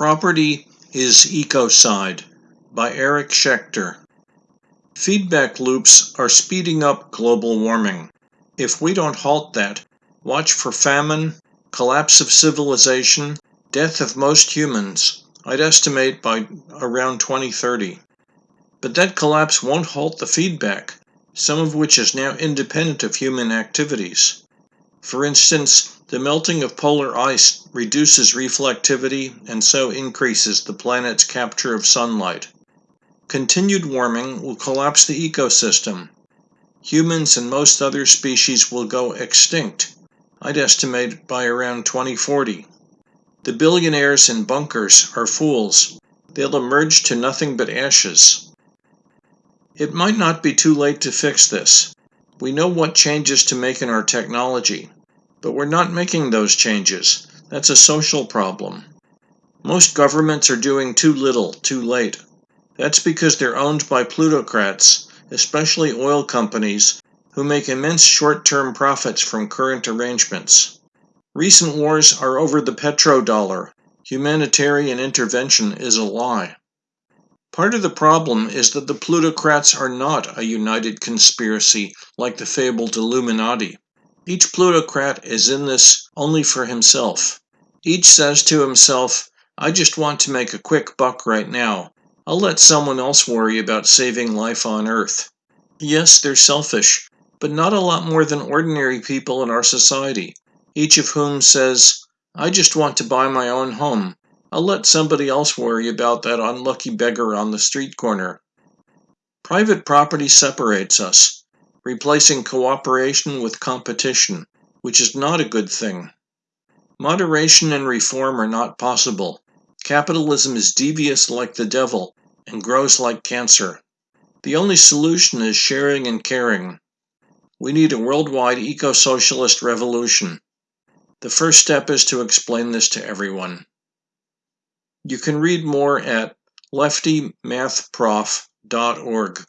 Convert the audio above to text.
Property is Ecocide by Eric Schechter. Feedback loops are speeding up global warming. If we don't halt that, watch for famine, collapse of civilization, death of most humans, I'd estimate by around 2030. But that collapse won't halt the feedback, some of which is now independent of human activities. For instance, the melting of polar ice reduces reflectivity and so increases the planet's capture of sunlight. Continued warming will collapse the ecosystem. Humans and most other species will go extinct, I'd estimate by around 2040. The billionaires in bunkers are fools. They'll emerge to nothing but ashes. It might not be too late to fix this. We know what changes to make in our technology. But we're not making those changes. That's a social problem. Most governments are doing too little, too late. That's because they're owned by plutocrats, especially oil companies, who make immense short term profits from current arrangements. Recent wars are over the petrodollar. Humanitarian intervention is a lie. Part of the problem is that the plutocrats are not a united conspiracy like the fabled Illuminati. Each plutocrat is in this only for himself. Each says to himself, I just want to make a quick buck right now. I'll let someone else worry about saving life on Earth. Yes, they're selfish, but not a lot more than ordinary people in our society, each of whom says, I just want to buy my own home. I'll let somebody else worry about that unlucky beggar on the street corner. Private property separates us replacing cooperation with competition, which is not a good thing. Moderation and reform are not possible. Capitalism is devious like the devil and grows like cancer. The only solution is sharing and caring. We need a worldwide eco socialist revolution. The first step is to explain this to everyone. You can read more at leftymathprof.org.